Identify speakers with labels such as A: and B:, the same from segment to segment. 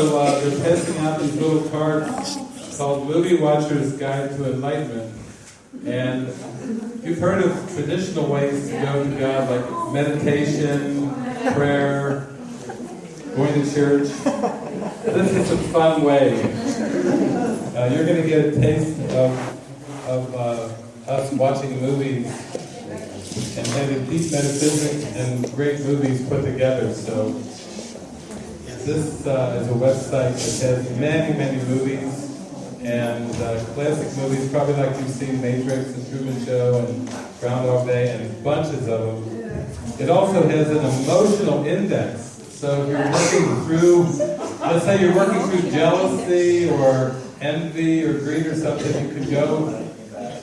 A: So uh, they're passing out these little cards called Movie Watcher's Guide to Enlightenment. And you've heard of traditional ways to go to God, like meditation, prayer, going to church. This is a fun way. Uh, you're going to get a taste of, of uh, us watching movies and having deep metaphysics and great movies put together. So this uh, is a website that has many, many movies and uh, classic movies, probably like you've seen Matrix and Truman Show and Groundhog Day and bunches of them. It also has an emotional index. So if you're looking through, let's say you're working through jealousy or envy or greed or something, you could go,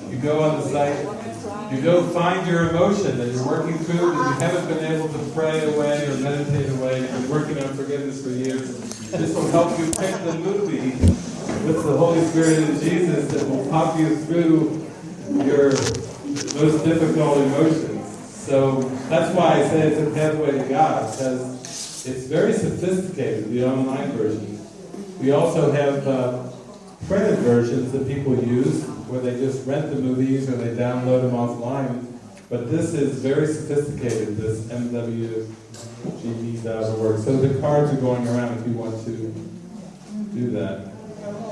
A: you go on the site you go find your emotion that you're working through that you haven't been able to pray away or meditate away, you've been working on forgiveness for years. This will help you pick the movie with the Holy Spirit and Jesus that will pop you through your most difficult emotions. So that's why I say it's a pathway to God, because it's very sophisticated, the online version. We also have uh, printed versions that people use where they just rent the movies or they download them offline. But this is very sophisticated, this MWGE.org. So the cards are going around if you want to do that.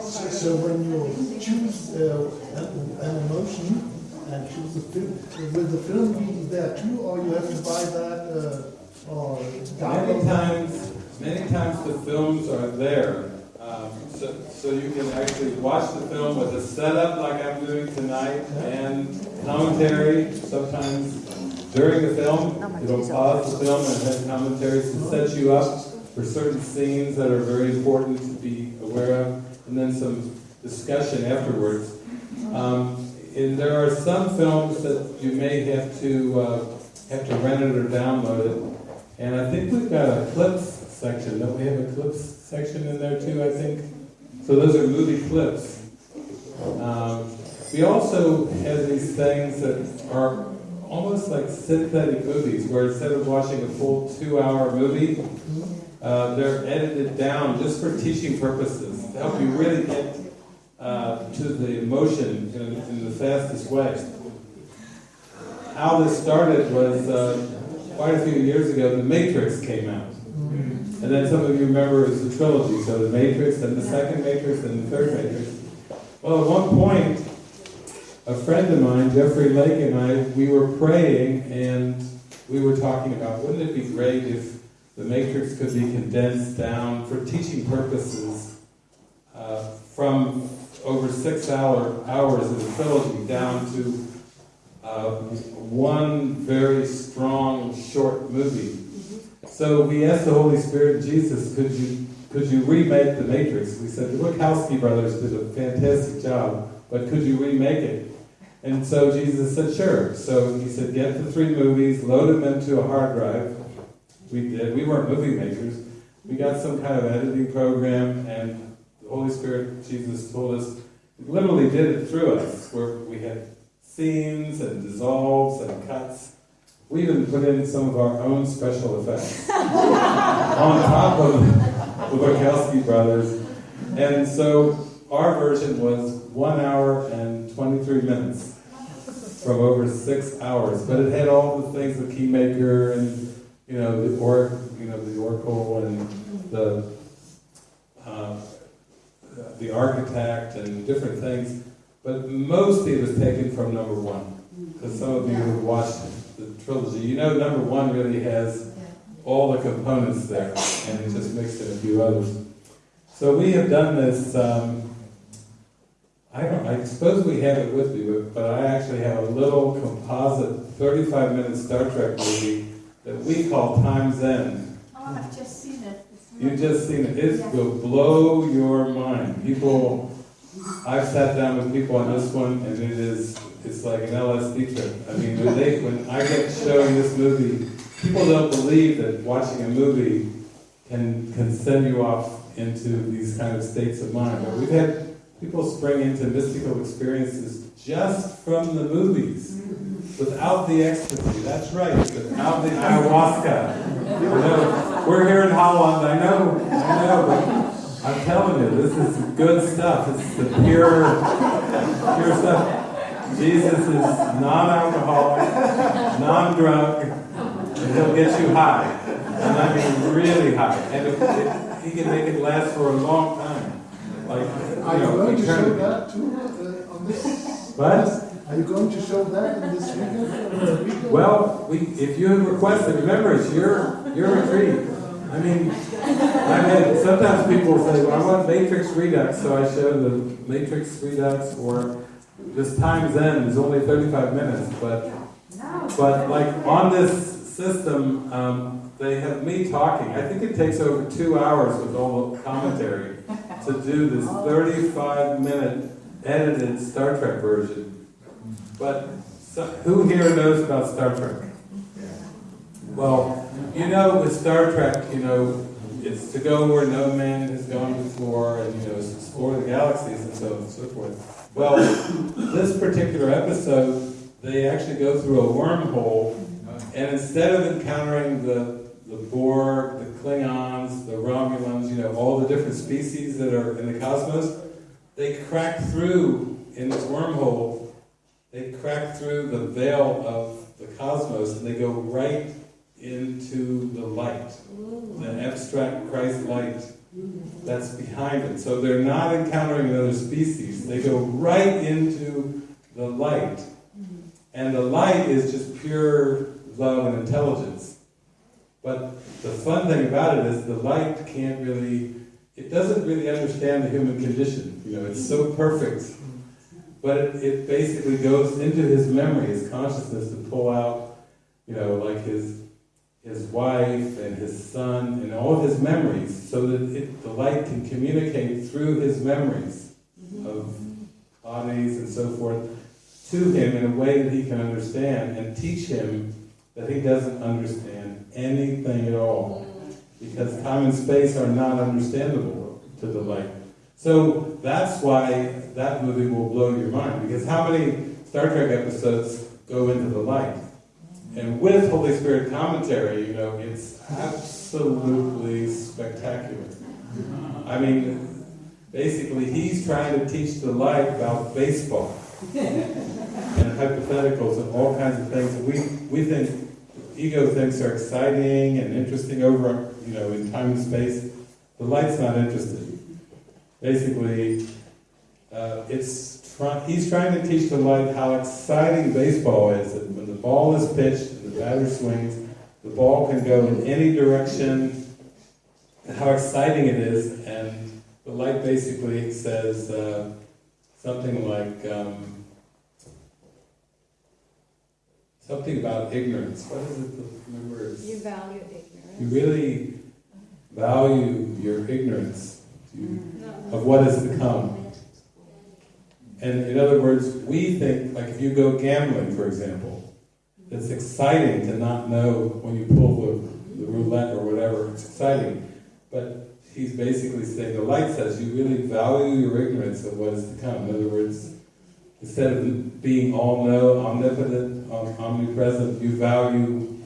B: So, so when you choose uh, an, emotion and choose a film, will the film be there too, or you have to buy that uh, or
A: Many
B: download that?
A: times, many times the films are there. Um, so, so you can actually watch the film with a setup like I'm doing tonight and commentary. Sometimes during the film, it'll pause the film and have commentaries to set you up for certain scenes that are very important to be aware of, and then some discussion afterwards. Um, and there are some films that you may have to uh, have to rent it or download it. And I think we've got a clips section. Don't we have a clips section in there too? I think. So those are movie clips. Um, we also have these things that are almost like synthetic movies, where instead of watching a full two-hour movie, uh, they're edited down just for teaching purposes to help you really get uh, to the emotion in, in the fastest way. How this started was uh, quite a few years ago. The Matrix came out. And then some of you remember it was the trilogy, so the Matrix, then the second Matrix, then the third Matrix. Well, at one point, a friend of mine, Jeffrey Lake, and I, we were praying, and we were talking about, wouldn't it be great if the Matrix could be condensed down for teaching purposes uh, from over six hour hours of the trilogy down to uh, one very strong short movie. So we asked the Holy Spirit, Jesus, could you could you remake the Matrix? We said the Wachowski brothers did a fantastic job, but could you remake it? And so Jesus said, sure. So he said, get the three movies, load them into a hard drive. We did. We weren't movie makers. We got some kind of editing program, and the Holy Spirit, Jesus, told us, literally did it through us, where we had scenes and dissolves and cuts. We even put in some of our own special effects on top of the Wachowski brothers. And so our version was one hour and 23 minutes from over six hours. But it had all the things, the keymaker and, you know, the or, you know, the oracle and the, uh, the architect and different things. But mostly it was taken from number one. Because some of you have watched the trilogy, you know number one really has all the components there, and it just mixed in a few others. So we have done this. Um, I don't. I suppose we have it with me, but, but I actually have a little composite 35-minute Star Trek movie that we call Time's End.
C: Oh, I've just seen it.
A: You've just seen it. It will blow your mind. People, I've sat down with people on this one, and it is, it's like an LSD trip. I mean, when they, when I get showing this movie, people don't believe that watching a movie can, can send you off into these kind of states of mind. But we've had people spring into mystical experiences just from the movies, without the ecstasy. That's right, without the ayahuasca. You know, we're here in Holland, I know, I know, but I'm telling you, this is good stuff. It's the pure, pure stuff. Jesus is non-alcoholic, non-drug, and he'll get you high. And I mean really high. And if, if he can make it last for a long time. Like, you
B: Are you
A: know,
B: going to show that too, uh, on this?
A: What?
B: Are you going to show that in this weekend?
A: Well, we, if you request it, remember, it's your, your retreat. I mean, sometimes people say, well, I want Matrix Redux, so I show the Matrix Redux, or this time's end is only thirty-five minutes, but, but like, on this system, um, they have me talking, I think it takes over two hours with all the commentary to do this thirty-five minute edited Star Trek version. But, so, who here knows about Star Trek? Well, you know, with Star Trek, you know, it's to go where no man has gone before, and you know, explore the galaxies and so on and so forth. Well, this particular episode, they actually go through a wormhole, and instead of encountering the the Borg, the Klingons, the Romulans, you know, all the different species that are in the cosmos, they crack through in this wormhole. They crack through the veil of the cosmos, and they go right into the light, the abstract Christ light that's behind it. So they're not encountering another species, they go right into the light. Mm-hmm. And the light is just pure love and intelligence. But the fun thing about it is the light can't really, it doesn't really understand the human condition. You know, it's so perfect. But it, it basically goes into his memory, his consciousness to pull out, you know, like his his wife and his son and all his memories so that it, the light can communicate through his memories of bodies and so forth to him in a way that he can understand and teach him that he doesn't understand anything at all because time and space are not understandable to the light. So that's why that movie will blow your mind because how many Star Trek episodes go into the light? And with Holy Spirit commentary, you know, it's absolutely spectacular. I mean, basically, he's trying to teach the light about baseball and hypotheticals and all kinds of things we, we think ego thinks are exciting and interesting over, you know, in time and space. The light's not interested. Basically, uh, it's try, he's trying to teach the light how exciting baseball is. The ball is pitched and the batter swings, the ball can go in any direction. And how exciting it is, and the light basically says uh, something like um, something about ignorance. What is it? The
D: You value ignorance.
A: you really value your ignorance
D: No.
A: of what is to come. And in other words, we think, like if you go gambling, for example, it's exciting to not know when you pull the, the roulette or whatever, it's exciting. But he's basically saying, the light says you really value your ignorance of what is to come. In other words, instead of being all know, omnipotent, om- omnipresent, you value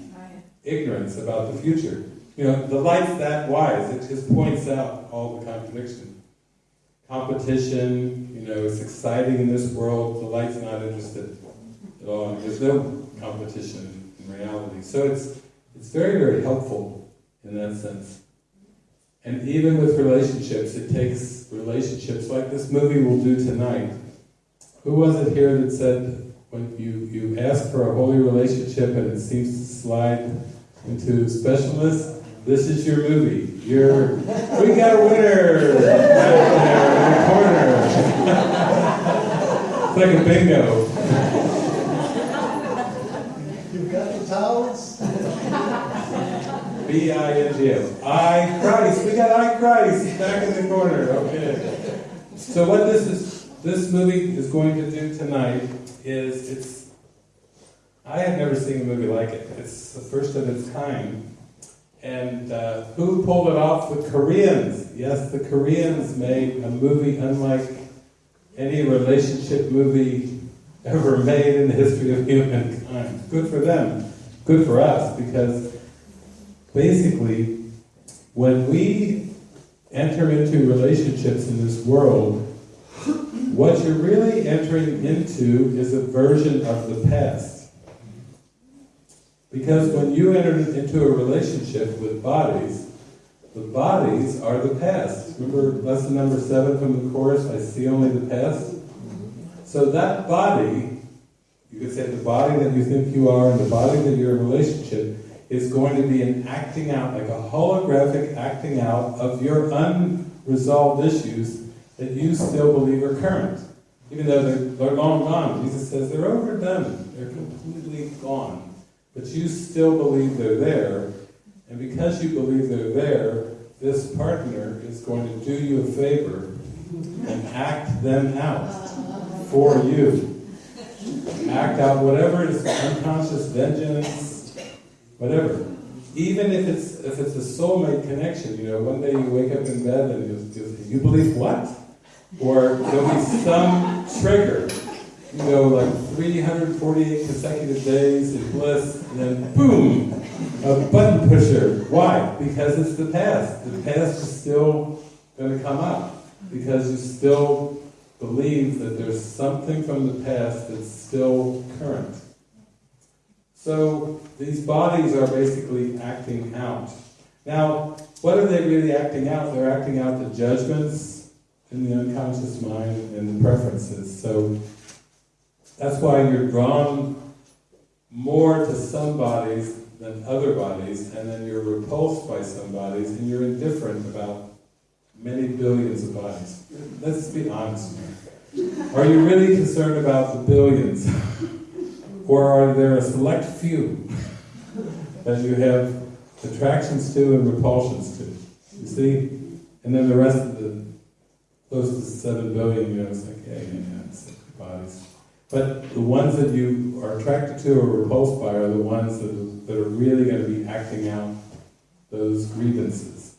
A: ignorance about the future. You know, the light's that wise. It just points out all the contradiction. Competition, you know, it's exciting in this world. The light's not interested at all. There's no competition in reality. So it's it's very, very helpful in that sense. And even with relationships, it takes relationships like this movie will do tonight. Who was it here that said when you, you ask for a holy relationship and it seems to slide into specialness, this is your movie. You're, we got a winner back there in the corner. it's like a bingo.
B: You got the towels?
A: B-I-N-G-O. I Christ. We got I Christ back in the corner. Okay. So what this is, this movie is going to do tonight is it's. I have never seen a movie like it. It's the first of its kind. And uh, who pulled it off? The Koreans. Yes, the Koreans made a movie unlike any relationship movie ever made in the history of humankind. Good for them. Good for us because basically, when we enter into relationships in this world, what you're really entering into is a version of the past. Because when you enter into a relationship with bodies, the bodies are the past. Remember lesson number seven from the course, I see only the past? So that body, you could say the body that you think you are and the body that you're in relationship, is going to be an acting out, like a holographic acting out of your unresolved issues that you still believe are current. Even though they're, long gone. Jesus says they're overdone. They're completely gone. But you still believe they're there. And because you believe they're there, this partner is going to do you a favor and act them out for you. Act out whatever is unconscious vengeance, whatever. Even if it's if it's a soulmate connection, you know, one day you wake up in bed and you, you, believe what? Or there'll be some trigger, you know, like 348 consecutive days of bliss, and then boom, a button pusher. Why? Because it's the past. The past is still going to come up because you still believe that there's something from the past that's still current. So these bodies are basically acting out. Now, what are they really acting out? They're acting out the judgments in the unconscious mind and the preferences. So that's why you're drawn more to some bodies than other bodies, and then you're repulsed by some bodies, and you're indifferent about many billions of bodies. Let's be honest here. Are you really concerned about the billions? or are there a select few that you have attractions to and repulsions to? You see? And then the rest of the close to seven billion, you know, it's like, yeah, yeah, it's bodies. But the ones that you are attracted to or repulsed by are the ones that that are really going to be acting out those grievances.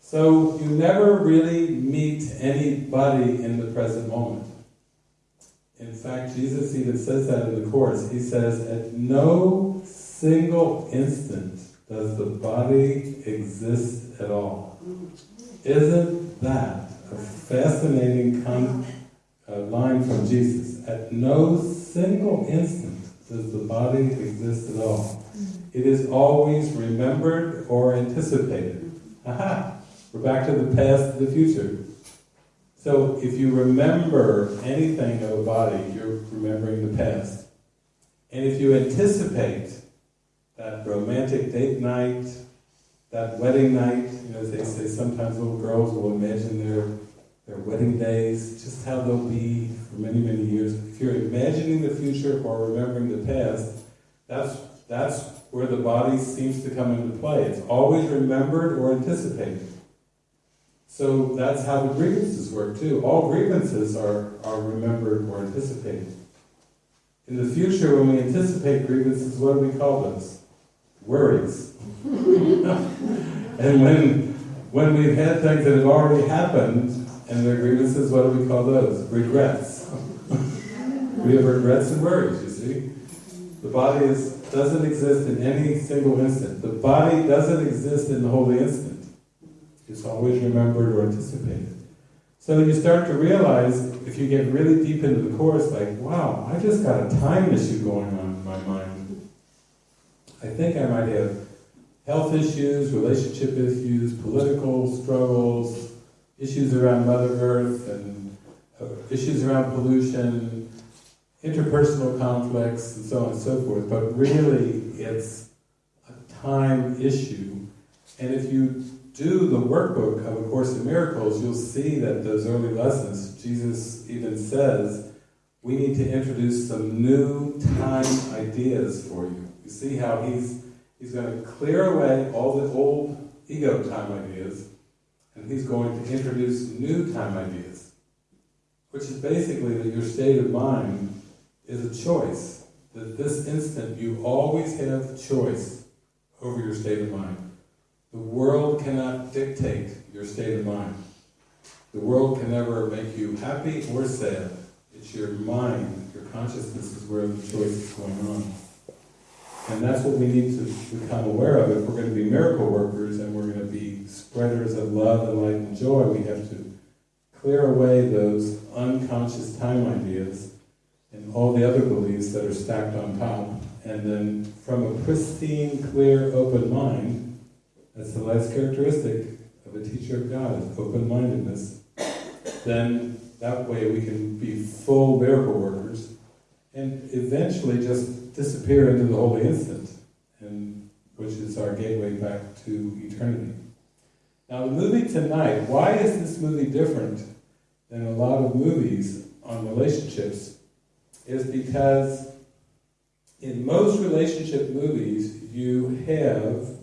A: So you never really meet anybody in the present moment. In fact, Jesus even says that in the Course. He says, at no single instant does the body exist at all. Isn't that a fascinating uh, line from Jesus? At no single instant does the body exist at all. It is always remembered or anticipated. Aha! We're back to the past and the future. So if you remember anything of a body, you're remembering the past. And if you anticipate that romantic date night, that wedding night, you know, as they say, sometimes little girls will imagine their, their wedding days, just how they'll be for many, many years. If you're imagining the future or remembering the past, that's, that's where the body seems to come into play. It's always remembered or anticipated. So that's how the grievances work too. All grievances are, are remembered or anticipated. In the future, when we anticipate grievances, what do we call those? Worries. and when, when we've had things that have already happened and they're grievances, what do we call those? Regrets. we have regrets and worries, you see. The body is, doesn't exist in any single instant. The body doesn't exist in the holy instant. It's always remembered or anticipated. So you start to realize, if you get really deep into the course, like, wow, I just got a time issue going on in my mind. I think I might have health issues, relationship issues, political struggles, issues around Mother Earth, and uh, issues around pollution, interpersonal conflicts, and so on and so forth. But really, it's a time issue. And if you do the workbook of A Course in Miracles, you'll see that those early lessons, Jesus even says, we need to introduce some new time ideas for you. You see how he's, he's going to clear away all the old ego time ideas, and he's going to introduce new time ideas, which is basically that your state of mind is a choice. That this instant you always have choice over your state of mind. The world cannot dictate your state of mind. The world can never make you happy or sad. It's your mind, your consciousness is where the choice is going on. And that's what we need to become aware of. If we're going to be miracle workers and we're going to be spreaders of love and light and joy, we have to clear away those unconscious time ideas and all the other beliefs that are stacked on top. And then from a pristine, clear, open mind, that's the last characteristic of a teacher of God, is open-mindedness. Then that way we can be full miracle workers and eventually just disappear into the holy instant, and which is our gateway back to eternity. Now the movie tonight, why is this movie different than a lot of movies on relationships? Is because in most relationship movies you have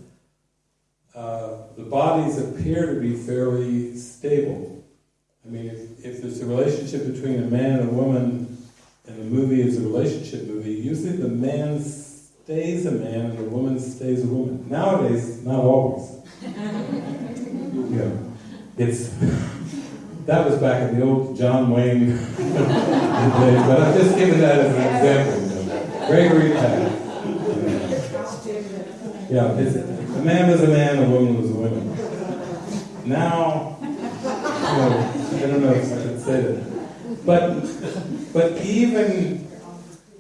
A: uh, the bodies appear to be fairly stable. I mean, if, if there's a relationship between a man and a woman, and the movie is a relationship movie, usually the man stays a man and the woman stays a woman. Nowadays, not always. you know, it's that was back in the old John Wayne days, but I'm just giving that as an example. You know. Gregory Peck. Yeah, it's, a man was a man, a woman was a woman. Now, know, I don't know if I can say that, but but even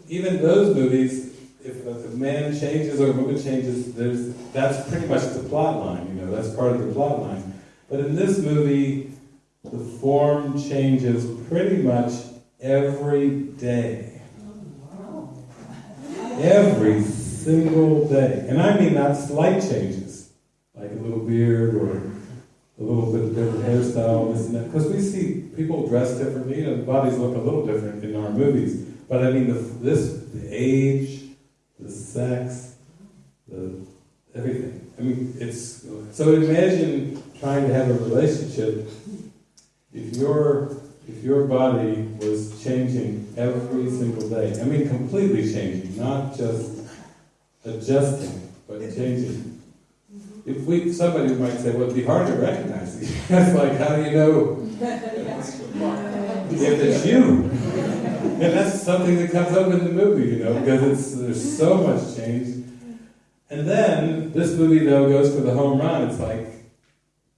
A: even those movies, if a man changes or a woman changes, there's that's pretty much the plot line. You know, that's part of the plot line. But in this movie, the form changes pretty much every day. Every single day. And I mean not slight changes, like a little beard or a little bit of different hairstyle, this and that. Because we see people dress differently, know, bodies look a little different in our movies. But I mean, the, this, the age, the sex, the everything. I mean, it's so imagine trying to have a relationship if your if your body was changing every single day. I mean, completely changing, not just adjusting, but changing. Mm-hmm. If we, somebody might say, well, it'd be hard to recognize these. That's like, how do you know if it's you? And that's something that comes up in the movie, you know, because it's, there's so much change. And then, this movie, though, goes for the home run. It's like,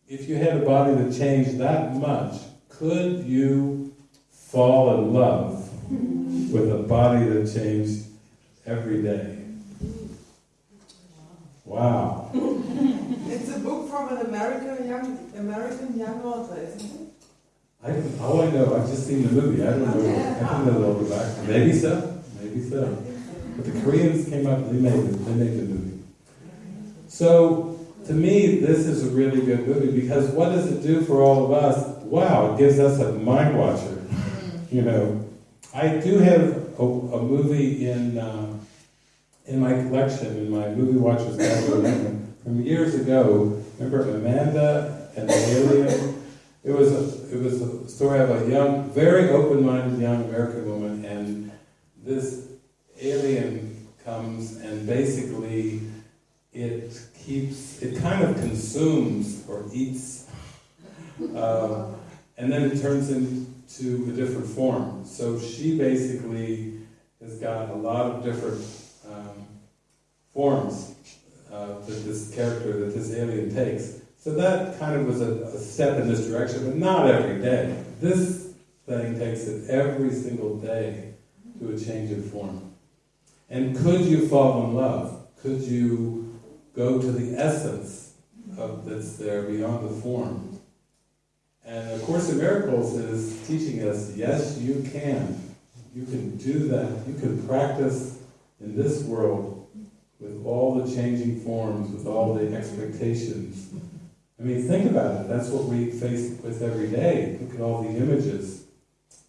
A: if you had a body that changed that much, could you fall in love with a body that changed every day? Wow.
D: It's a book from an American young American young author, isn't it?
A: I, all I know, I've just seen the movie. I don't know. I don't know the back. Maybe so. Maybe so. But the Koreans came up. They made it. They made the movie. So to me, this is a really good movie because what does it do for all of us? Wow, it gives us a mind watcher. You know, I do have a, a movie in uh, in my collection in my movie watchers catalog from years ago. Remember Amanda and the Alien? It was a, it was a story of a young, very open-minded young American woman, and this alien comes and basically it keeps, it kind of consumes or eats, uh, and then it turns into a different form. So she basically has got a lot of different forms uh, that this character, that this alien takes. So that kind of was a, a step in this direction, but not every day. This thing takes it every single day to a change in form. And could you fall in love? Could you go to the essence of that's there beyond the form? And A Course in Miracles is teaching us, yes, you can. You can do that. You can practice in this world with all the changing forms, with all the expectations. I mean, think about it. That's what we face with every day. Look at all the images.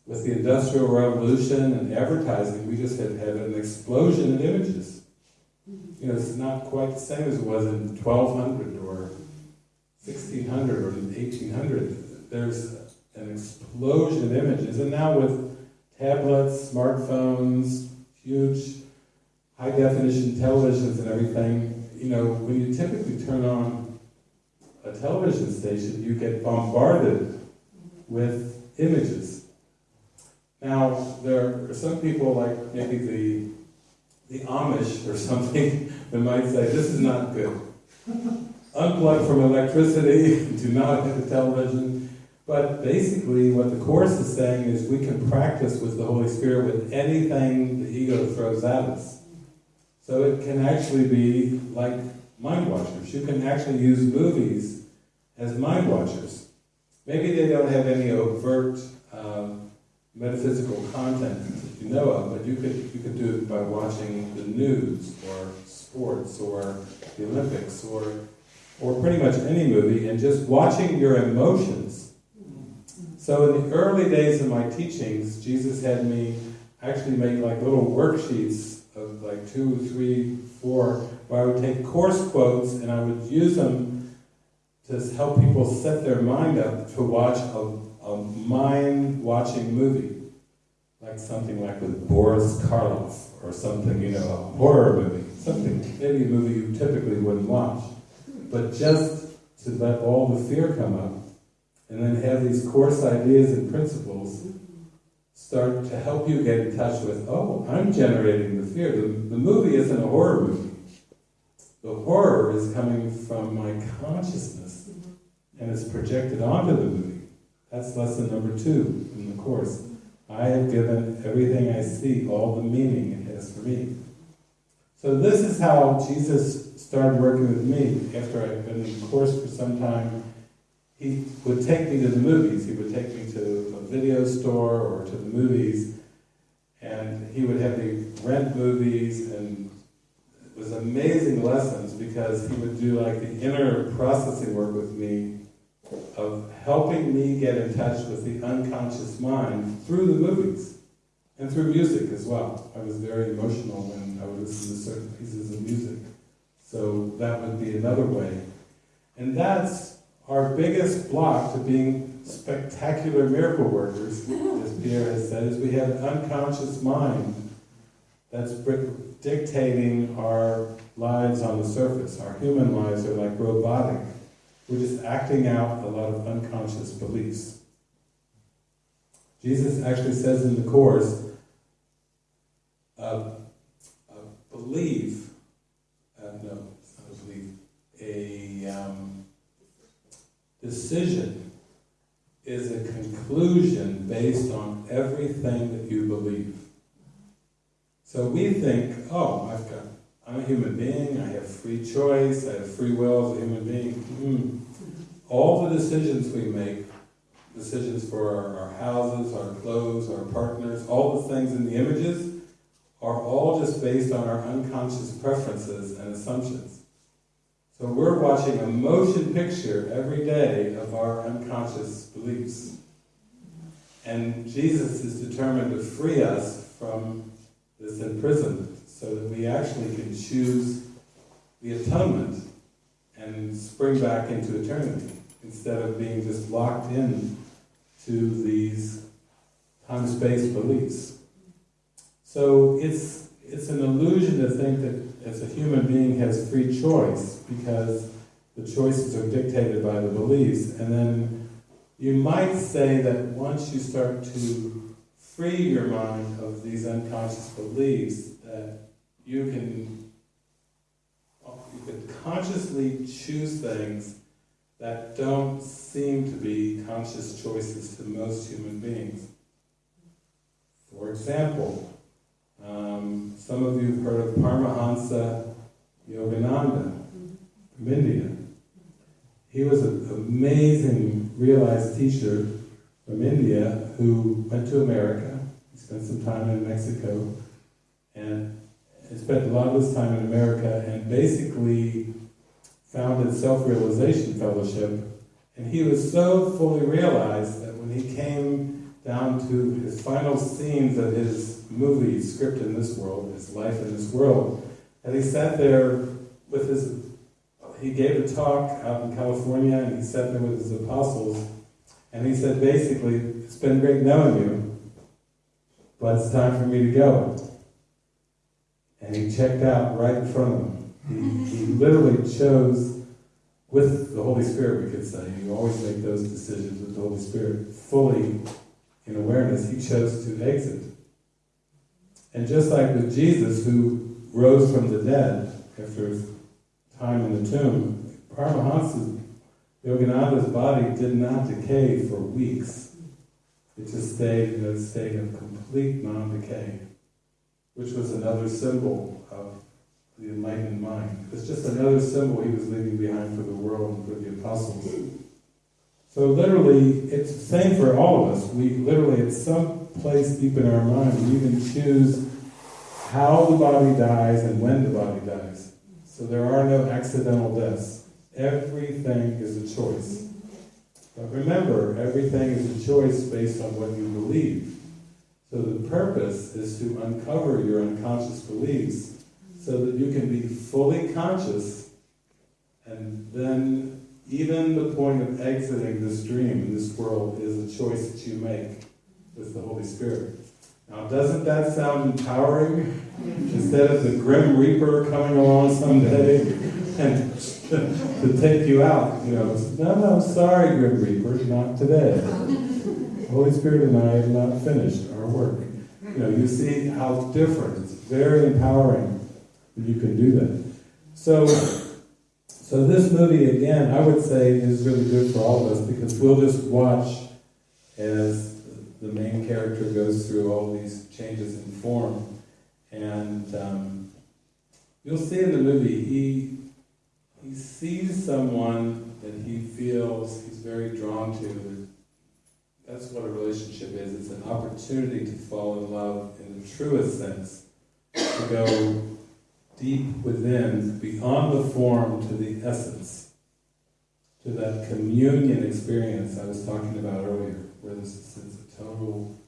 A: With the Industrial Revolution and advertising, we just have had an explosion of images. You know, it's not quite the same as it was in 1200 or 1600 or 1800. There's an explosion of images. And now with tablets, smartphones, huge high definition televisions and everything, you know, when you typically turn on a television station, you get bombarded with images. Now, there are some people, like maybe the the Amish or something that might say, this is not good. Unplug from electricity, do not have a television. But basically, what the Course is saying is we can practice with the Holy Spirit with anything the ego throws at us. So it can actually be like mind watchers. You can actually use movies as mind watchers. Maybe they don't have any overt um, metaphysical content that you know of, but you could you could do it by watching the news or sports or the Olympics or or pretty much any movie and just watching your emotions. So in the early days of my teachings, Jesus had me actually make like little worksheets like two, three, four, where I would take course quotes and I would use them to help people set their mind up to watch a, a mind-watching movie. Like something like with Boris Karloff, or something, you know, a horror movie. Something, maybe a movie you typically wouldn't watch. But just to let all the fear come up, and then have these course ideas and principles start to help you get in touch with, oh, I'm generating the fear. The, the movie isn't a horror movie. The horror is coming from my consciousness mm-hmm. and it's projected onto the movie. That's lesson number two in the course. I have given everything I see all the meaning it has for me. So this is how Jesus started working with me after I'd been in the course for some time. He would take me to the movies. He would take me to a video store or to the movies, and he would have me rent movies, and it was amazing lessons because he would do like the inner processing work with me of helping me get in touch with the unconscious mind through the movies and through music as well. I was very emotional when I would listen to certain pieces of music. So that would be another way. And that's our biggest block to being spectacular miracle workers, as Pierre has said, is we have an unconscious mind that's dictating our lives on the surface. Our human lives are like robotic. We're just acting out a lot of unconscious beliefs. Jesus actually says in the Course, uh, uh, believe, uh, no, it's not a belief, a um, decision is a conclusion based on everything that you believe. So we think, oh, I've got, I'm a human being, I have free choice, I have free will as a human being. Mm. All the decisions we make, decisions for our, our houses, our clothes, our partners, all the things in the images, are all just based on our unconscious preferences and assumptions. So we're watching a motion picture every day of our unconscious beliefs. And Jesus is determined to free us from this imprisonment so that we actually can choose the atonement and spring back into eternity instead of being just locked in to these time-space beliefs. So it's it's an illusion to think that as a human being has free choice because the choices are dictated by the beliefs. And then you might say that once you start to free your mind of these unconscious beliefs, that you can you can consciously choose things that don't seem to be conscious choices to most human beings. For example, um, some of you have heard of Paramahansa Yogananda from India. He was an amazing realized teacher from India who went to America. He spent some time in Mexico and spent a lot of his time in America and basically founded Self-Realization Fellowship. And he was so fully realized that when he came down to his final scenes of his movie, Script in This World, his life in this world, and he sat there with his, he gave a talk out in California, and he sat there with his apostles, and he said basically, it's been great knowing you, but it's time for me to go. And he checked out right in front of him. He, he literally chose with the Holy Spirit, we could say. You always make those decisions with the Holy Spirit fully in awareness. He chose to exit. And just like with Jesus, who rose from the dead after time in the tomb, Paramahansa's, Yogananda's body did not decay for weeks. It just stayed in a state of complete non-decay, which was another symbol of the enlightened mind. It's just another symbol he was leaving behind for the world and for the apostles. So literally, it's the same for all of us. We literally, at some place deep in our mind, we even choose how the body dies and when the body dies. So there are no accidental deaths. Everything is a choice. But remember, everything is a choice based on what you believe. So the purpose is to uncover your unconscious beliefs so that you can be fully conscious and then even the point of exiting this dream in this world is a choice that you make with the Holy Spirit. Now, doesn't that sound empowering? Instead of the grim reaper coming along someday and to take you out, you know, no, no, sorry, grim reaper, not today. The Holy Spirit and I have not finished our work. You know, you see how different. It's very empowering that you can do that. So, so this movie again, I would say, is really good for all of us because we'll just watch as the main character goes through all these changes in form, and um, you'll see in the movie he he sees someone that he feels he's very drawn to. That's what a relationship is. It's an opportunity to fall in love in the truest sense, to go deep within, beyond the form to the essence, to that communion experience I was talking about earlier, where of total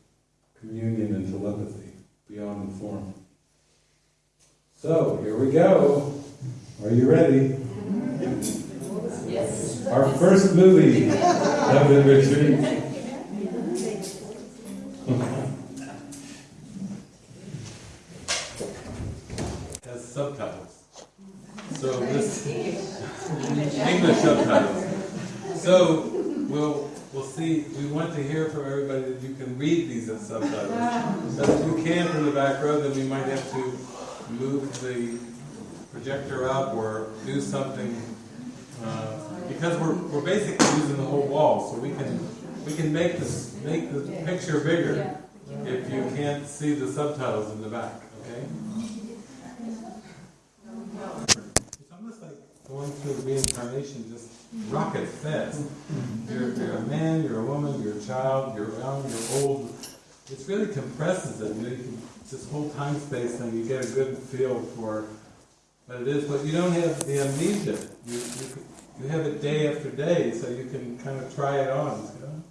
A: communion and telepathy beyond the form. So, here we go. Are you ready?
C: Yes.
A: Our first movie of the retreat. Has subtitles. So this English subtitles. So we'll we'll see. We want to hear from everybody that you can read these as subtitles. But if you can from the back row, then we might have to move the projector up or do something uh, because we're, we're basically using the whole wall, so we can we can make this make the picture bigger if you can't see the subtitles in the back. Okay. It's almost like going through reincarnation, just rocket fast. You're, you're a man, you're a woman, you're a child, you're young, you're old. It really compresses it. You you can, this whole time space thing, you get a good feel for what it is, but you don't have the amnesia. You, you, you have it day after day, so you can kind of try it on. You know,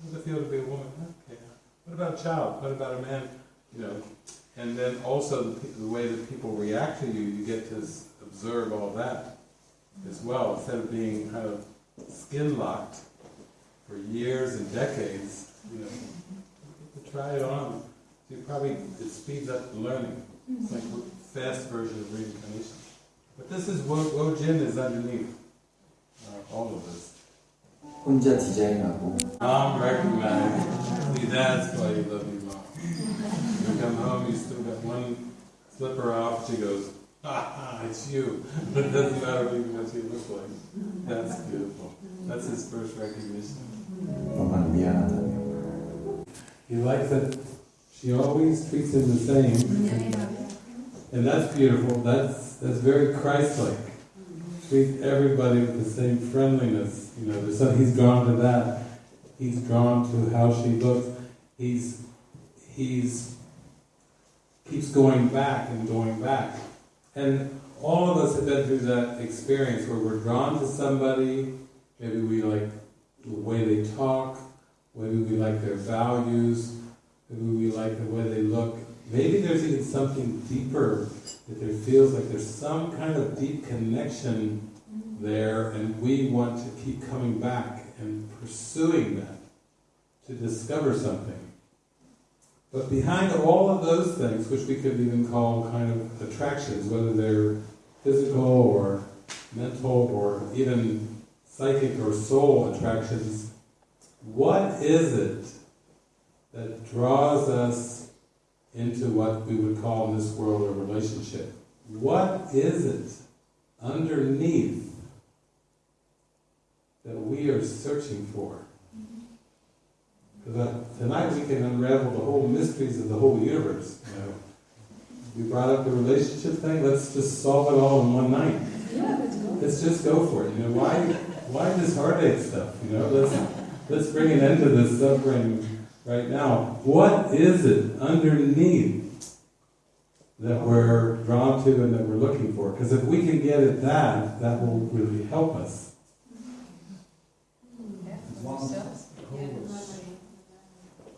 A: what does it feel to be a woman? Okay. What about a child? What about a man? You know, and then also the, the way that people react to you, you get to observe all that as well, instead of being kind of skin locked for years and decades. You know, you can try it on. You probably it speeds up the learning. It's like a fast version of reincarnation. But this is what Wo Jin is underneath uh, all of this.
E: 혼자 디자인하고
A: Mom recognized. See, that's why you love your mom. You come home, you still got one slipper off. She goes, Ah, ah, it's you. But it doesn't matter what you look like. That's beautiful. That's his first recognition.
E: Oh,
A: he likes that she always treats him the same. And that's beautiful. That's that's very Christ-like. Treat everybody with the same friendliness. You know, so he's drawn to that. He's drawn to how she looks. He's he's keeps going back and going back and all of us have been through that experience where we're drawn to somebody. Maybe we like the way they talk. Maybe we like their values. Maybe we like the way they look. Maybe there's even something deeper that there feels like there's some kind of deep connection there, and we want to keep coming back and pursuing that to discover something. But behind all of those things, which we could even call kind of attractions, whether they're physical or mental or even psychic or soul attractions, what is it that draws us into what we would call in this world a relationship? what is it underneath that we are searching for? Because tonight we can unravel the whole mysteries of the whole universe. You know, we brought up the relationship thing. Let's just solve it all in one night. Let's just go for it. You know, why why this heartache stuff? You know, let's let's bring an end to this suffering right now. What is it underneath that we're drawn to and that we're looking for? Because if we can get at that, that will really help us.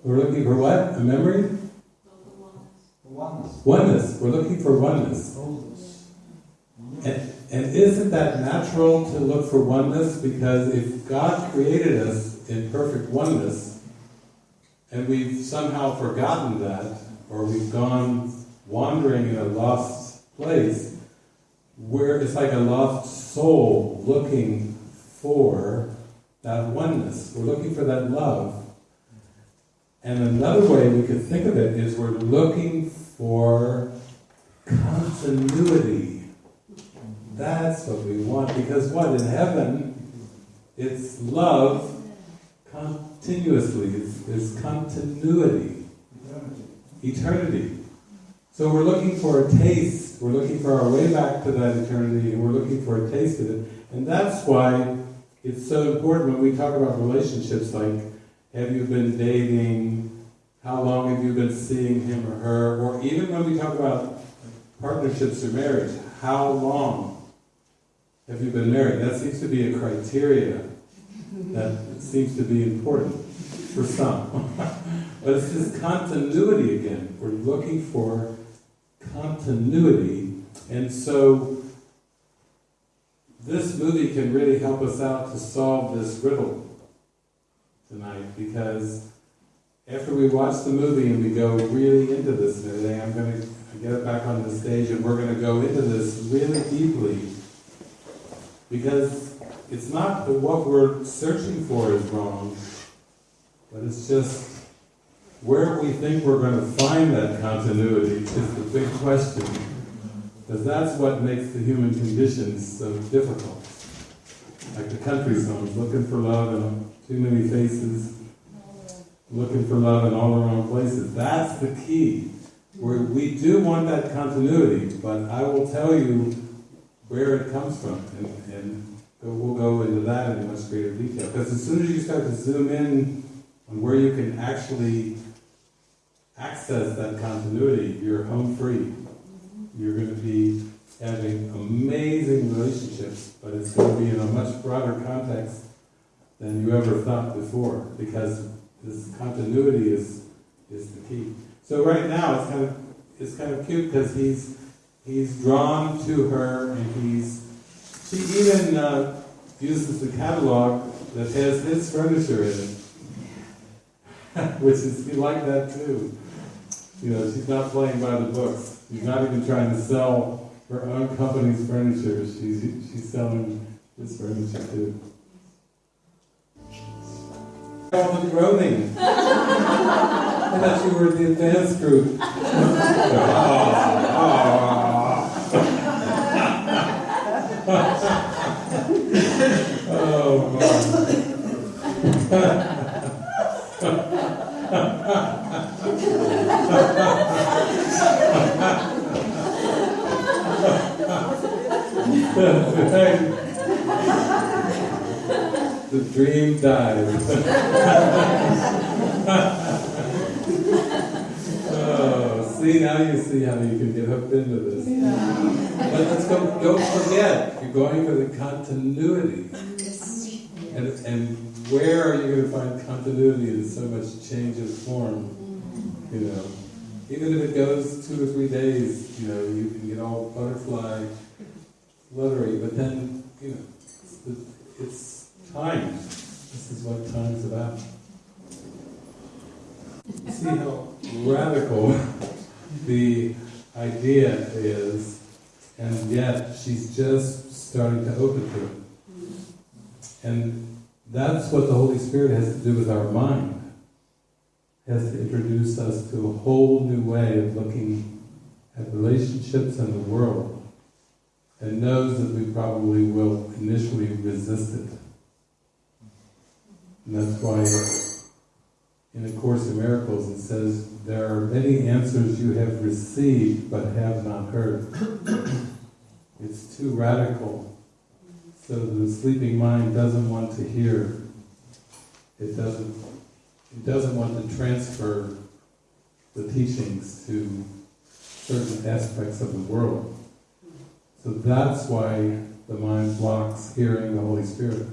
A: We're looking for what? A memory?
F: Oneness.
A: Oneness. We're looking for oneness. And, and isn't that natural to look for oneness? Because if God created us in perfect oneness, and we've somehow forgotten that, or we've gone wandering in a lost place, where it's like a lost soul looking for that oneness. We're looking for that love. And another way we could think of it is we're looking for continuity. That's what we want. Because what? In heaven, it's love continuously. It's, it's continuity. Eternity. So we're looking for a taste. We're looking for our way back to that eternity, and we're looking for a taste of it. And that's why it's so important when we talk about relationships like have you been dating? How long have you been seeing him or her? Or even when we talk about partnerships or marriage, how long have you been married? That seems to be a criteria that seems to be important for some. but it's this continuity again. We're looking for continuity. And so this movie can really help us out to solve this riddle tonight because after we watch the movie and we go really into this today, I'm going to get it back on the stage and we're going to go into this really deeply because it's not that what we're searching for is wrong, but it's just where we think we're going to find that continuity is the big question. Because that's what makes the human condition so difficult. Like the country songs, looking for love in too many faces, looking for love in all the wrong places. That's the key. Where we do want that continuity, but I will tell you where it comes from, and, and we'll go into that in much greater detail. Because as soon as you start to zoom in on where you can actually access that continuity, you're home free. You're going to be having amazing relationships, but it's going to be in a much broader context than you ever thought before, because this continuity is is the key. So right now it's kind of it's kind of cute because he's he's drawn to her and he's she even uh, uses the catalog that has his furniture in it, which is he like that too. You know, she's not playing by the books. She's not even trying to sell her own company's furniture. She's she's selling this furniture too. All the groaning. I thought you were the advanced group. oh, the dream died. oh, see now you see how you can get hooked into this. But let's go. Don't forget, you're going for the continuity. And, and where are you going to find continuity in so much change of form? You know, even if it goes two or three days, you know, you can get all butterfly, fluttery, but then, you know, it's, it's time. This is what time's about. See how radical the idea is, and yet she's just starting to open to it. And that's what the Holy Spirit has to do with our mind. Has to introduce us to a whole new way of looking at relationships and the world. And knows that we probably will initially resist it. And that's why in A Course in Miracles it says, there are many answers you have received but have not heard. it's too radical. So the sleeping mind doesn't want to hear. It doesn't, it doesn't want to transfer the teachings to certain aspects of the world. So that's why the mind blocks hearing the Holy Spirit.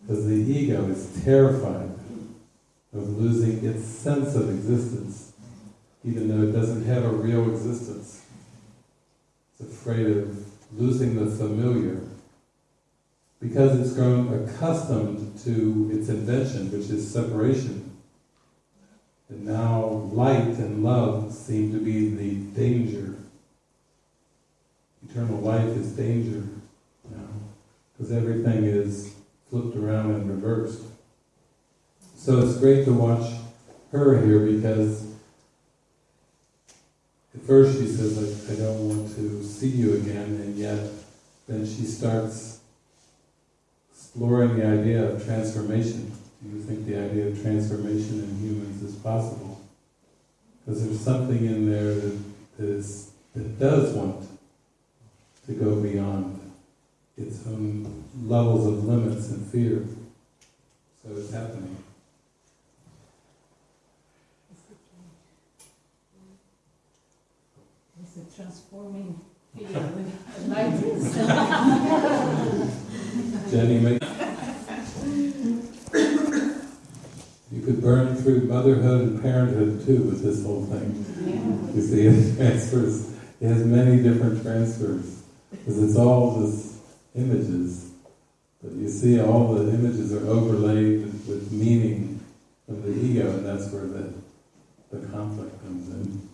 A: Because the ego is terrified of losing its sense of existence, even though it doesn't have a real existence. It's afraid of losing the familiar because it's grown accustomed to its invention, which is separation. And now light and love seem to be the danger. Eternal life is danger now, because everything is flipped around and reversed. So it's great to watch her here because at first she says, I, I don't want to see you again, and yet then she starts exploring the idea of transformation. Do you think the idea of transformation in humans is possible? Because there's something in there that, is, that does want to go beyond its own levels of limits and fear. So it's happening.
C: It's a transforming field with.
A: Jenny, make you could burn through motherhood and parenthood too with this whole thing.
C: Yeah.
A: You see, it transfers. It has many different transfers because it's all just images. But you see, all the images are overlaid with meaning of the ego, and that's where the the conflict comes in.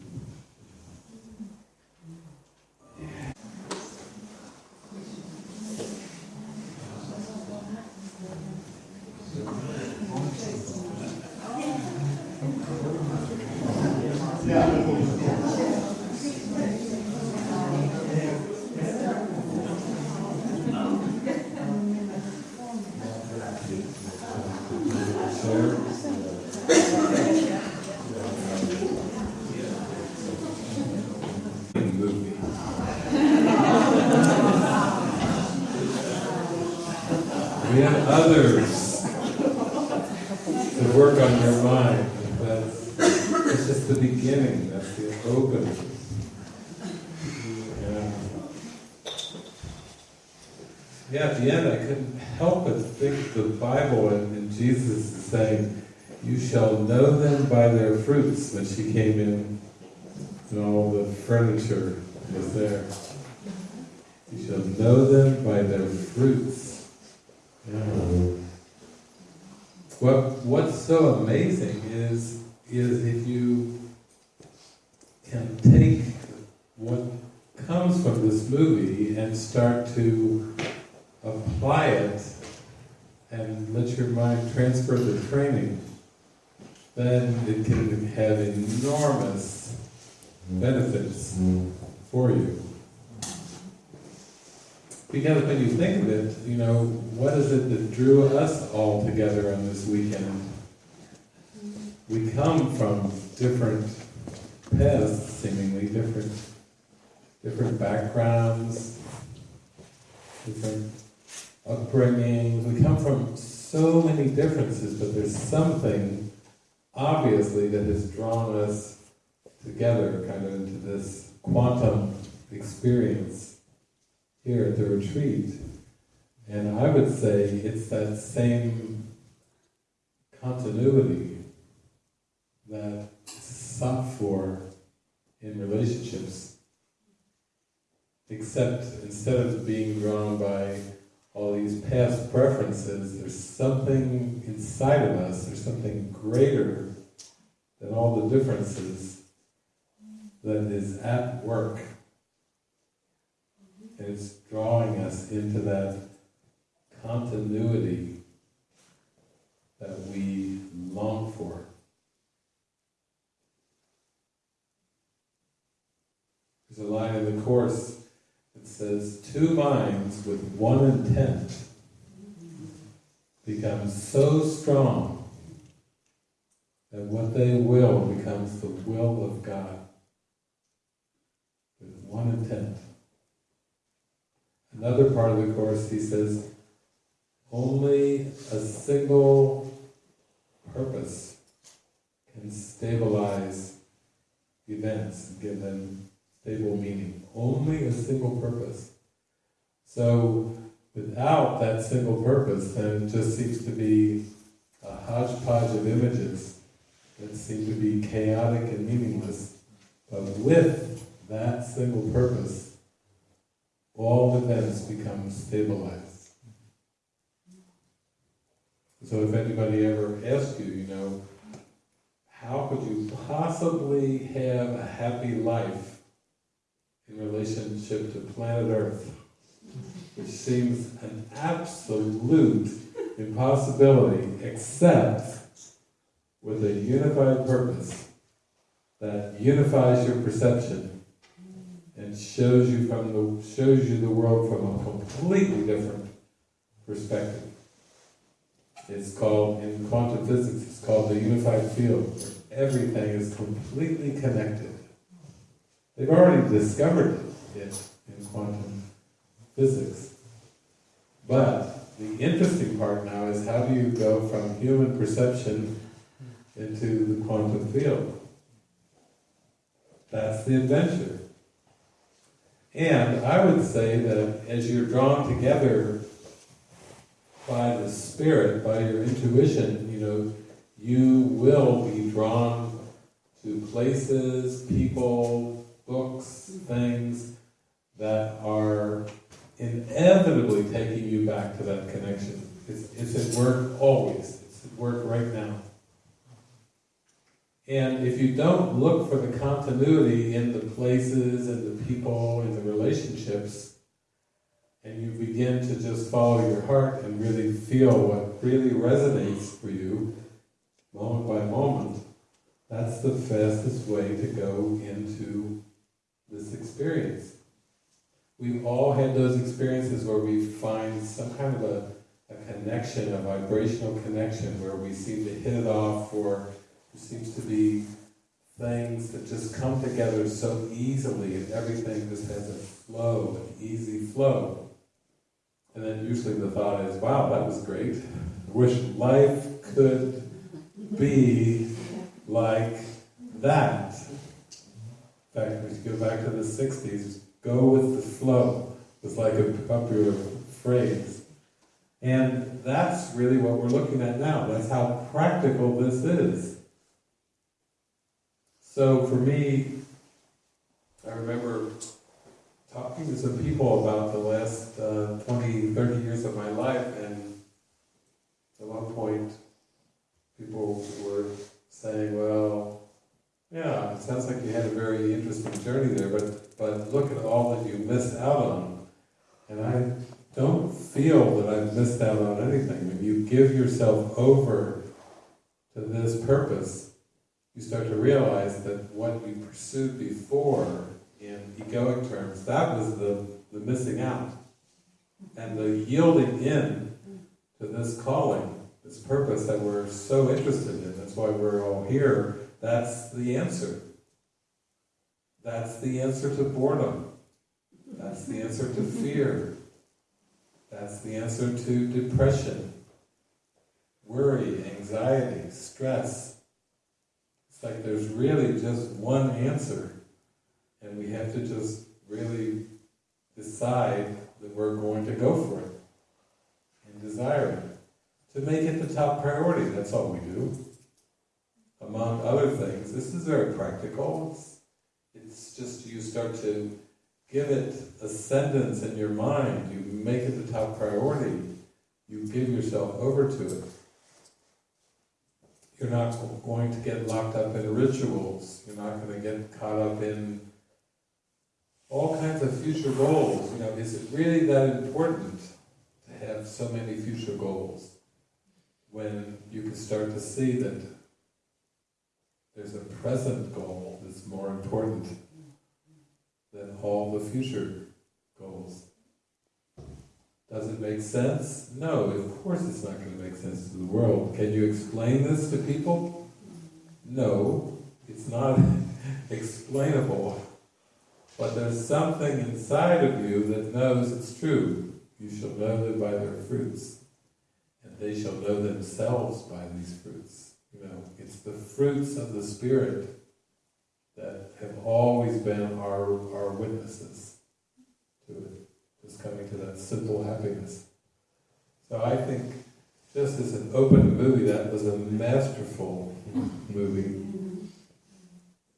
A: Share. movie. We have others to work on your mind. That's, that's just the beginning. That's the opening. Yeah. Yeah, at the end I couldn't help but think the Bible and, and Jesus is saying, you shall know them by their fruits when she came in and all the furniture was there. You shall know them by their fruits. Yeah. What What's so amazing is is if you can take what comes from this movie and start to apply it and let your mind transfer the training, then it can have enormous mm. benefits mm. for you. Because when you think of it, you know, what is it that drew us all together on this weekend? We come from different paths, seemingly different, different backgrounds, different upbringings. We come from so many differences, but there's something obviously that has drawn us together kind of into this quantum experience here at the retreat. And I would say it's that same continuity that sought for in relationships. Except instead of being drawn by all these past preferences, there's something inside of us, there's something greater than all the differences that is at work. And it's drawing us into that continuity that we long for. There's a line in the Course that says, two minds with one intent become so strong that what they will becomes the will of God. With one intent. Another part of the course, he says, only a single purpose can stabilize events and give them stable meaning. Only a single purpose. So, without that single purpose, then it just seems to be a hodgepodge of images that seem to be chaotic and meaningless. But with that single purpose, all events become stabilized. So if anybody ever asks you, you know, how could you possibly have a happy life in relationship to planet Earth? Which seems an absolute impossibility, except with a unified purpose that unifies your perception and shows you from the shows you the world from a completely different perspective. It's called in quantum physics. It's called the unified field. Everything is completely connected. They've already discovered it in quantum physics. But the interesting part now is how do you go from human perception into the quantum field? That's the adventure. And I would say that as you're drawn together by the spirit, by your intuition, you know, you will be drawn to places, people, books, things that are inevitably taking you back to that connection. It's, it's at work always. It's at work right now. And if you don't look for the continuity in the places and the people and the relationships, and you begin to just follow your heart and really feel what really resonates for you, moment by moment, that's the fastest way to go into this experience. We've all had those experiences where we find some kind of a, a connection, a vibrational connection, where we seem to hit it off, or seems to be things that just come together so easily, and everything just has a flow, an easy flow. And then usually the thought is, wow, that was great. I wish life could be like that. In fact, we should go back to the 60s, go with the flow was like a popular phrase. And that's really what we're looking at now. That's how practical this is. So for me, I remember talking to some people about the last uh, 20, 30 years of my life, and at one point, people were saying, well, yeah, it sounds like you had a very interesting journey there, but, but look at all that you missed out on. And I don't feel that I've missed out on anything. When you give yourself over to this purpose, you start to realize that what you pursued before in egoic terms, that was the, the missing out. And the yielding in to this calling, this purpose that we're so interested in, that's why we're all here, that's the answer. That's the answer to boredom. That's the answer to fear. That's the answer to depression, worry, anxiety, stress. It's like there's really just one answer. And we have to just really decide that we're going to go for it and desire it. To make it the top priority, that's all we do. Among other things, this is very practical. It's, it's just you start to give it ascendance in your mind, you make it the top priority, you give yourself over to it. You're not going to get locked up in rituals, you're not going to get caught up in all kinds of future goals. You know, is it really that important to have so many future goals when you can start to see that there's a present goal that's more important than all the future goals. Does it make sense? No, of course it's not going to make sense to the world. Can you explain this to people? No, it's not explainable. But there's something inside of you that knows it's true. You shall know them by their fruits, and they shall know themselves by these fruits. You know, it's the fruits of the Spirit that have always been our, our witnesses to it, coming to that simple happiness. So I think, just as an open movie, that was a masterful movie.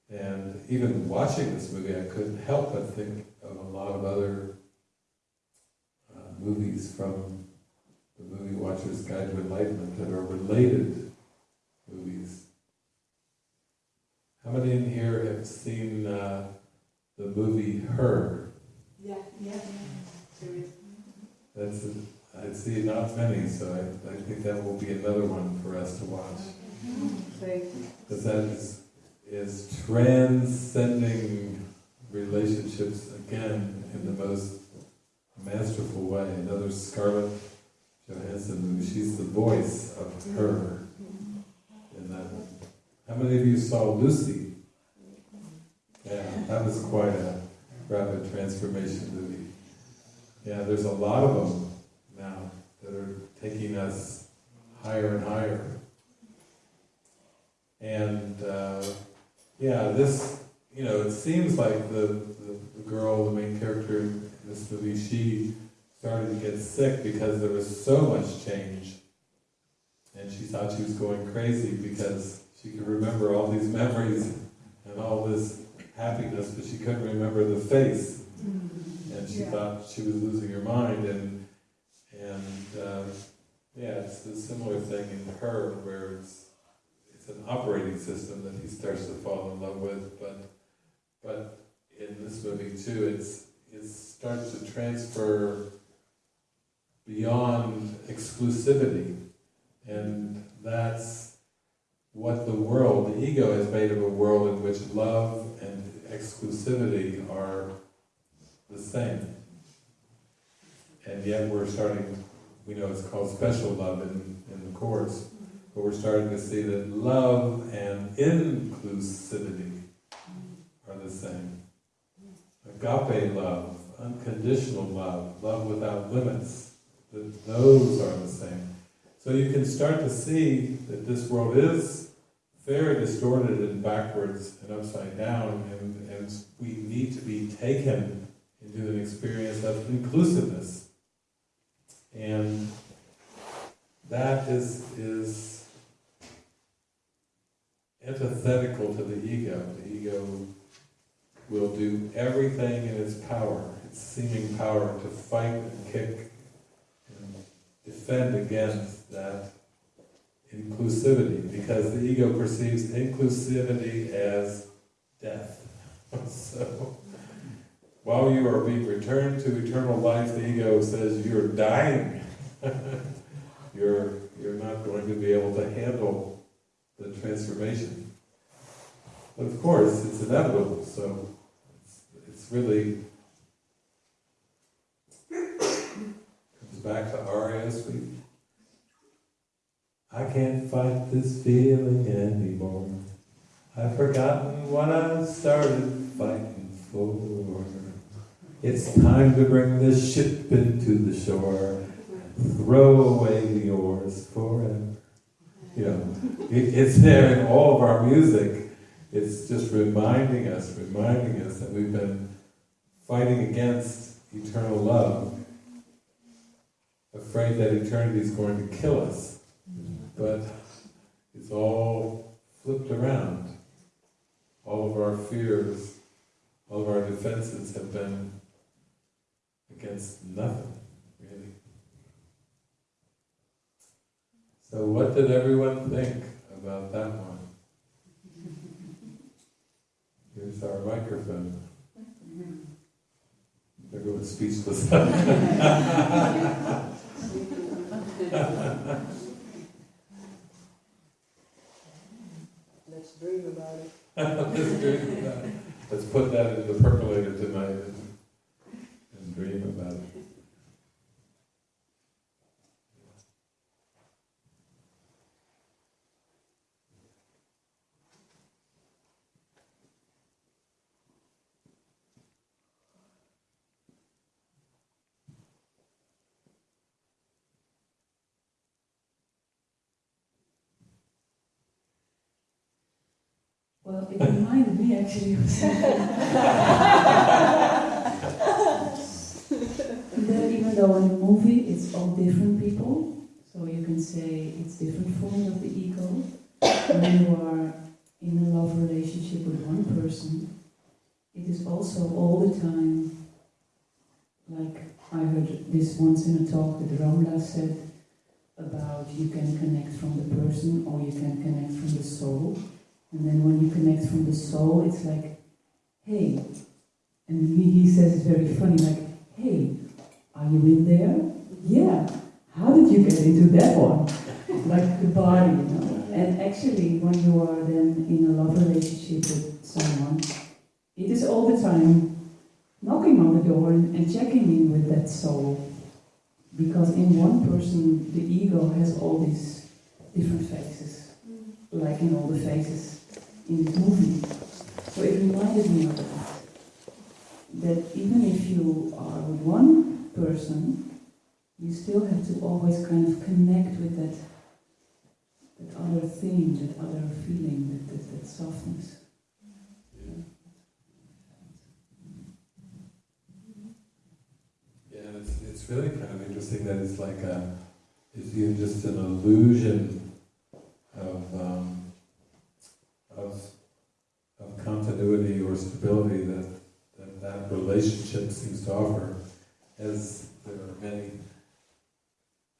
A: And even watching this movie, I couldn't help but think of a lot of other uh, movies from the Movie Watcher's Guide to Enlightenment that are related movies. How many in here have seen uh, the movie Her?
D: Yeah, yeah.
A: That's, a- I see not many, so I, I think that will be another one for us to watch. Because that is, is transcending relationships again in the most masterful way. Another Scarlett Johansson movie. She's the voice of her in that. one. How many of you saw Lucy? Yeah, that was quite a rapid transformation movie. Yeah, there's a lot of them now that are taking us higher and higher. And uh, yeah, this, you know, it seems like the, the, the girl, the main character in this movie, she started to get sick because there was so much change. And she thought she was going crazy because she could remember all these memories and all this happiness, but she couldn't remember the face. She
D: Yeah.
A: thought she was losing her mind. And, and uh, yeah, it's a similar thing in her where it's it's an operating system that he starts to fall in love with, but but in this movie too, it's it starts to transfer beyond exclusivity, and that's what the world, the ego, has made of a world in which love and exclusivity are the same, and yet we're starting. We know it's called special love in in the course. But we're starting to see that love and inclusivity are the same. Agape love, unconditional love, love without limits, that those are the same. So you can start to see that this world is very distorted and backwards and upside down, and, and we need to be taken into an experience of inclusiveness. And that is, is antithetical to the ego. The ego will do everything in its power, its seeming power, to fight and kick and defend against that inclusivity, because the ego perceives inclusivity as death. so, while you are being returned to eternal life, the ego says you're dying. you're, you're not going to be able to handle the transformation. But of course, it's inevitable, so it's, it's really comes back to week. I can't fight this feeling anymore. I've forgotten what I started fighting for. It's time to bring this ship into the shore. Throw away the oars forever. You know, it, it's there in all of our music. It's just reminding us, reminding us that we've been fighting against eternal love, afraid that eternity is going to kill us. But it's all flipped around. All of our fears, all of our defenses have been against nothing, really. So what did everyone think about that one? Here's our microphone. Everyone's speechless.
F: Let's dream about it.
A: Let's dream about it. Let's put that in the percolator tonight and dream about.
C: Well, it reminded me actually of. though in the movie it's all different people, so you can say it's different forms of the ego, when you are in a love relationship with one person, it is also all the time, like I heard this once in a talk that Ramla said about you can connect from the person or you can connect from the soul. And then when you connect from the soul, it's like, hey. And he, he says it's very funny, like, hey, are you in there? Yeah. How did you get into that one? like the body, you know. And actually, when you are then in a love relationship with someone, it is all the time knocking on the door and, and checking in with that soul. Because in one person, the ego has all these different faces, mm. like in all the faces in this movie. So it reminded me of that. That even if you are with one person, you still have to always kind of connect with that, that other thing, that other feeling, that, that, that softness.
A: Yeah, and it's, it's really kind of interesting that it's like a, it's even just an illusion of, um, of, of continuity or stability that, that that relationship seems to offer, as there are many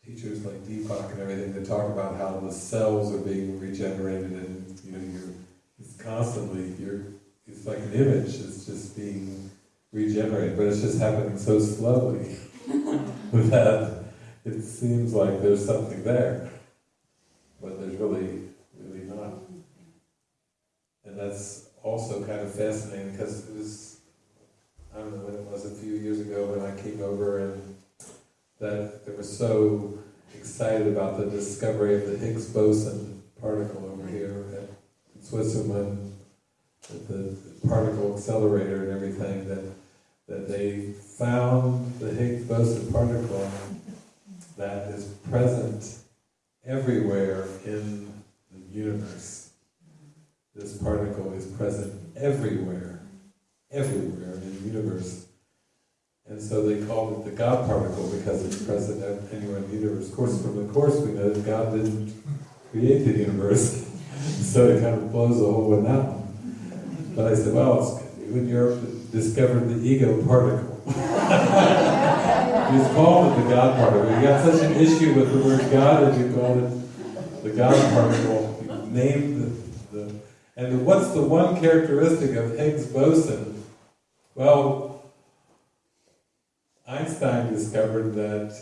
A: teachers like Deepak and everything that talk about how the cells are being regenerated and, you know, you're, it's constantly, you're, it's like an image, it's just being regenerated, but it's just happening so slowly that it seems like there's something there, but there's really, really not. And that's also kind of fascinating because it was, I don't know when it was, a few years ago when I came over and that they were so excited about the discovery of the Higgs boson particle over here at Switzerland, at the particle accelerator and everything, that that they found the Higgs boson particle that is present everywhere in the universe. This particle is present everywhere, everywhere in the universe. And so they called it the God particle because it's present anywhere in the universe. Of course, from the Course we know that God didn't create the universe, so it kind of blows the whole one. But I said, well, when you're discovered the ego particle. He's called it the God particle. You got such an issue with the word God that you called it the God particle. You named the, the and what's the one characteristic of Higgs boson? Well, Einstein discovered that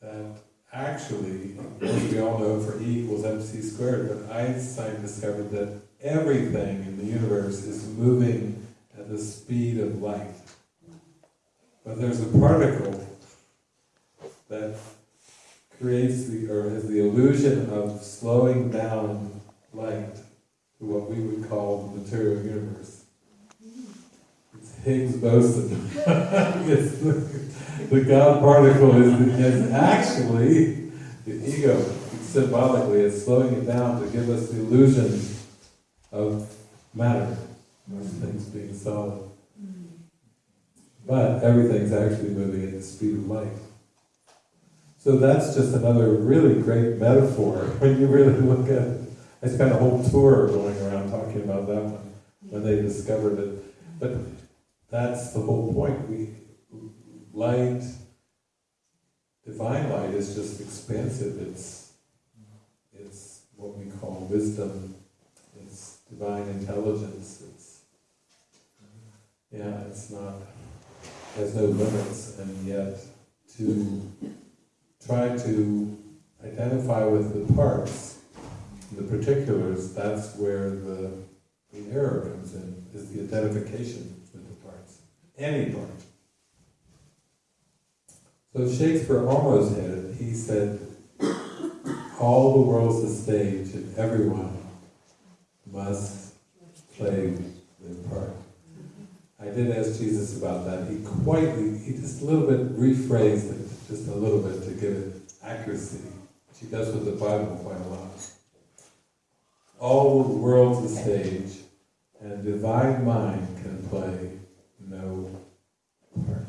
A: that actually, as we all know, for E equals mc squared, but Einstein discovered that everything in the universe is moving at the speed of light. But there's a particle that creates the, or has the illusion of slowing down light to what we would call the material universe. Higgs boson. it's the, God particle is, is actually the ego. Symbolically, it's slowing it down to give us the illusion of matter, things being solid. But everything's actually moving at the speed of light. So that's just another really great metaphor when you really look at it. I spent a whole tour going around talking about that one when they discovered it. But that's the whole point. We light, divine light is just expansive. It's it's what we call wisdom. It's divine intelligence. It's yeah, it's not has no limits, and yet to try to identify with the parts, the particulars, that's where the, the error comes in, is the identification with the parts. Any part. So Shakespeare almost had it. He said, all the world's a stage and everyone must play their part. I did ask Jesus about that. He quite, he just a little bit rephrased it, just a little bit to give it accuracy, he does with the Bible quite a lot. All the world's a stage, And divine mind can play no part.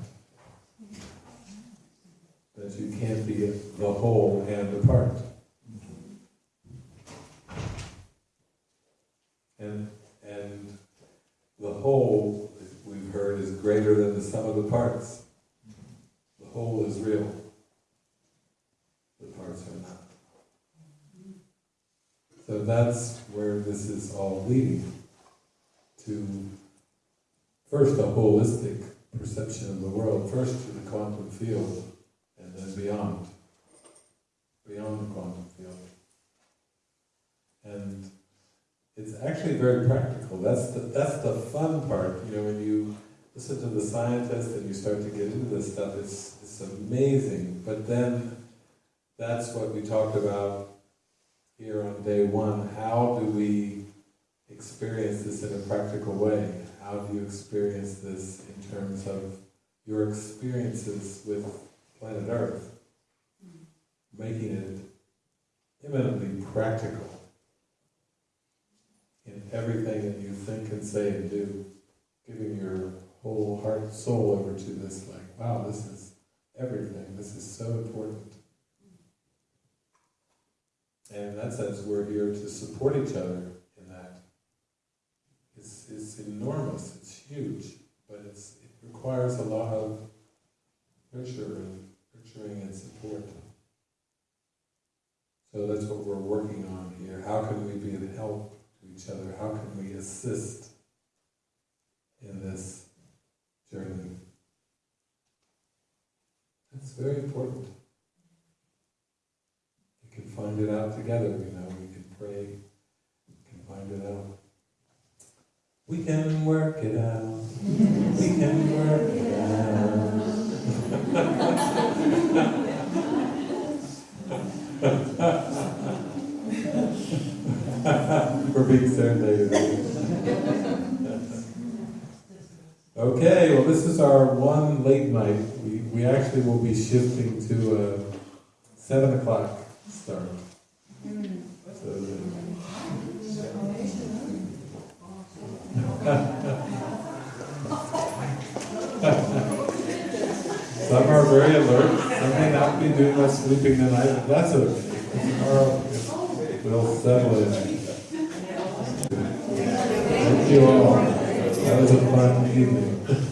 A: That you can't be the whole and the part. And, and the whole, we've heard, is greater than the sum of the parts. The whole is real. The parts are not. So that's where this is all leading to first a holistic perception of the world, first to the quantum field, and then beyond, beyond the quantum field. And it's actually very practical. That's the that's the fun part. You know, when you listen to the scientists and you start to get into this stuff, it's it's amazing. But then that's what we talked about here on day one. How do we experience this in a practical way? How do you experience this in terms of your experiences with planet Earth? Mm-hmm. Making it eminently practical in everything that you think and say and do. Giving your whole heart and soul over to this, like, wow, this is everything. This is so important. Mm-hmm. And in that sense, we're here to support each other. It's, it's enormous, it's huge, but it's, it requires a lot of nurture and nurturing and support. So that's what we're working on here. How can we be of help to each other? How can we assist in this journey? That's very important. We can find it out together, you know, we can pray, we can find it out. We can work it out. We can work it out. We're being serenaded. Okay, well, this is our one late night. We, we actually will be shifting to a seven o'clock start. Mm. So, uh, Some are very alert, some may not be doing much sleeping tonight, but that's okay. Tomorrow, we'll settle in. Thank you all. That was a fun evening.